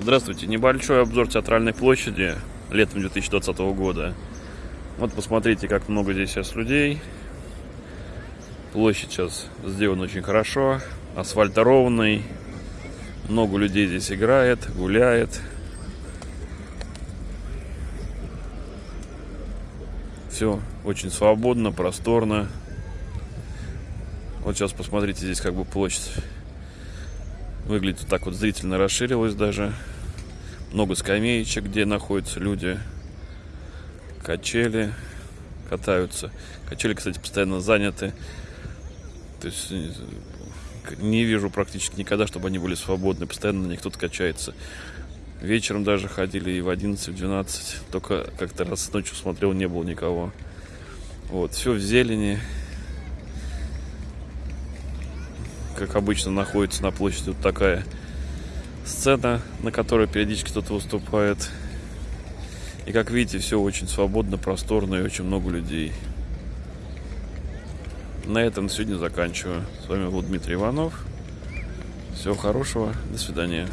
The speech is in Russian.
Здравствуйте. Небольшой обзор театральной площади летом 2020 года. Вот посмотрите, как много здесь сейчас людей. Площадь сейчас сделана очень хорошо. Асфальт ровный. Много людей здесь играет, гуляет. Все очень свободно, просторно. Вот сейчас посмотрите, здесь как бы площадь выглядит так вот зрительно расширилась даже. Много скамеечек, где находятся люди. Качели катаются. Качели, кстати, постоянно заняты. То есть не вижу практически никогда, чтобы они были свободны. Постоянно на них кто-то качается. Вечером даже ходили и в 11, в 12. Только как-то раз ночью смотрел, не было никого. Вот, все в зелени. Как обычно, находится на площади вот такая сцена, на которой периодически кто-то выступает. И как видите, все очень свободно, просторно и очень много людей. На этом сегодня заканчиваю. С вами был Дмитрий Иванов. Всего хорошего. До свидания.